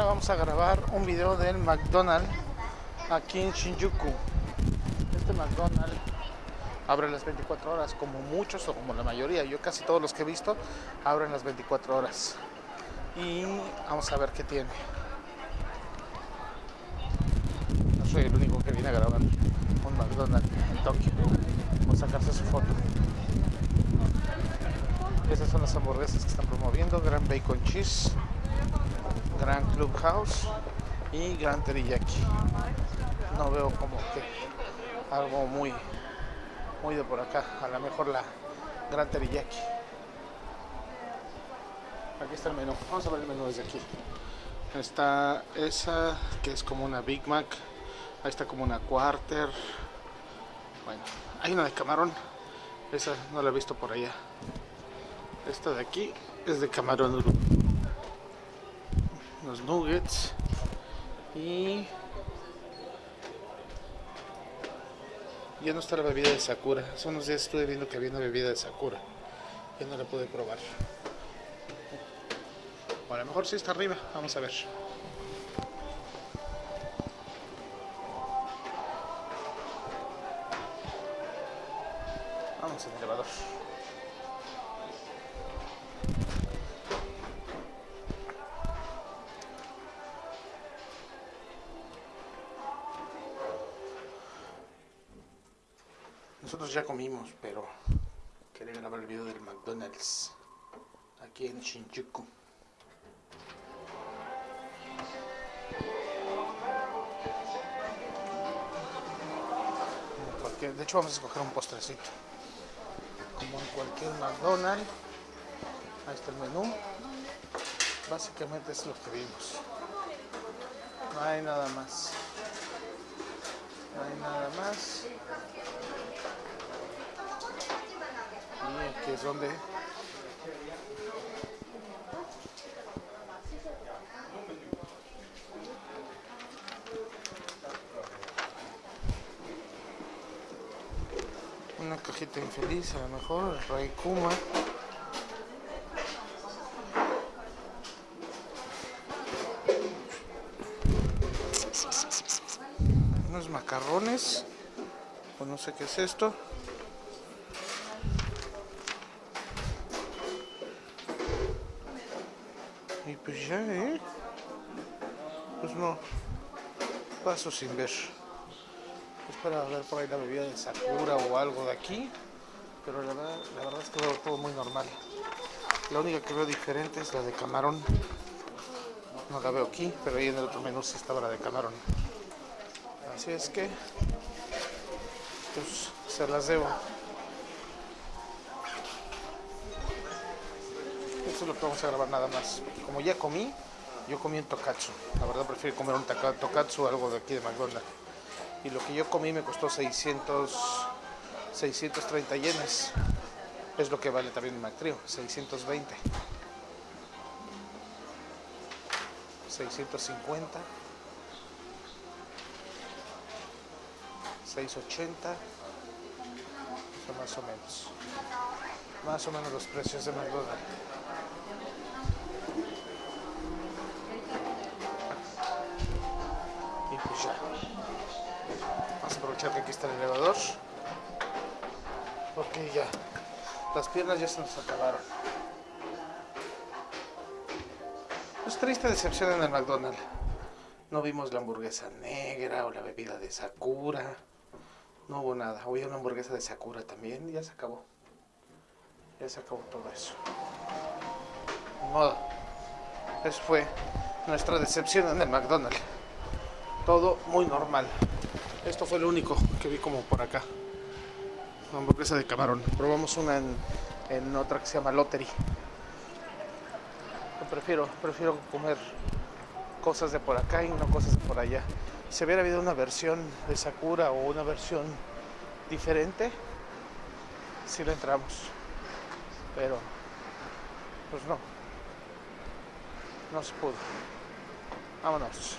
vamos a grabar un video del McDonald's aquí en Shinjuku. Este McDonald's abre las 24 horas, como muchos o como la mayoría. Yo casi todos los que he visto abren las 24 horas. Y vamos a ver qué tiene. No soy el único que viene a grabar un McDonald's en Tokio. Vamos a sacarse su foto. Esas son las hamburguesas que están promoviendo. Gran Bacon Cheese. Gran Clubhouse y Gran Teriyaki. No veo como que algo muy muy de por acá. A lo mejor la Gran Teriyaki. Aquí está el menú. Vamos a ver el menú desde aquí. Está esa que es como una Big Mac. Ahí está como una Quarter. Bueno, hay una de camarón. Esa no la he visto por allá. Esta de aquí es de camarón los nuggets y ya no está la bebida de Sakura. Hace unos días estuve viendo que había una bebida de Sakura. Ya no la pude probar. O a lo mejor sí está arriba. Vamos a ver. Vamos al elevador. Nosotros ya comimos, pero quería grabar el video del McDonald's aquí en Shinjuku. De hecho vamos a escoger un postrecito. Como en cualquier McDonald's. Ahí está el menú. Básicamente es lo que vimos. No hay nada más. No hay nada más. Donde una cajita infeliz a lo mejor, el Ray Kuma. Unos macarrones o no sé qué es esto pues ya eh pues no. Paso sin ver. Es para ver por ahí la bebida de Sakura o algo de aquí. Pero la verdad, la verdad es que veo todo muy normal. La única que veo diferente es la de camarón. No la veo aquí pero ahí en el otro menú sí estaba la de camarón. Así es que pues se las debo lo vamos a grabar nada más. Como ya comí yo comí un tokatsu la verdad prefiero comer un tokatsu o algo de aquí de McDonald's. Y lo que yo comí me costó 600 630 yenes. Es lo que vale también el McTrio 620 650 680 eso más o menos. Más o menos los precios de McDonald's aprovechar que aquí está el elevador porque ya las piernas ya se nos acabaron pues triste decepción en el McDonald's no vimos la hamburguesa negra o la bebida de Sakura no hubo nada. Hoy una hamburguesa de Sakura también y ya se acabó. Ya se acabó todo eso. modo. Eso fue nuestra decepción en el McDonald's. Todo muy normal. Esto fue lo único que vi como por acá. Una hamburguesa de camarón. Probamos una en, en otra que se llama Lottery. prefiero, prefiero comer cosas de por acá y no cosas de por allá si hubiera habido una versión de Sakura o una versión diferente, si le entramos. Pero, pues no. No se pudo. Vámonos.